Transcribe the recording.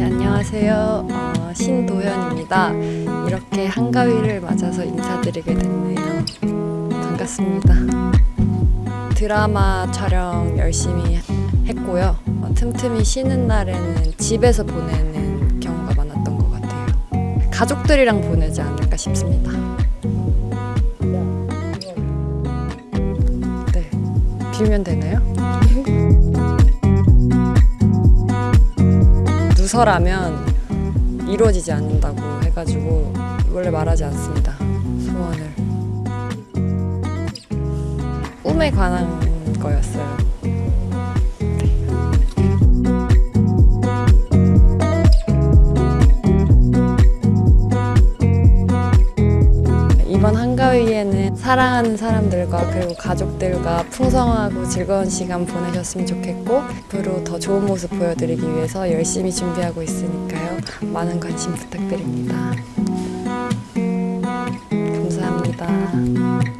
네, 안녕하세요. 어, 신도현입니다. 이렇게 한가위를 맞아서 인사드리게 됐네요. 반갑습니다. 드라마 촬영 열심히 했고요. 어, 틈틈이 쉬는 날에는 집에서 보내는 경우가 많았던 것 같아요. 가족들이랑 보내지 않을까 싶습니다. 네, 빌면 되나요? 누설하면 이루어지지 않는다고 해가지고 원래 말하지 않습니다. 소원을. 꿈에 관한 거였어요. 이번 한가위에는 사랑하는 사람들과 그리고 가족들과 풍성하고 즐거운 시간 보내셨으면 좋겠고 앞으로 더 좋은 모습 보여드리기 위해서 열심히 준비하고 있으니까요. 많은 관심 부탁드립니다. 감사합니다.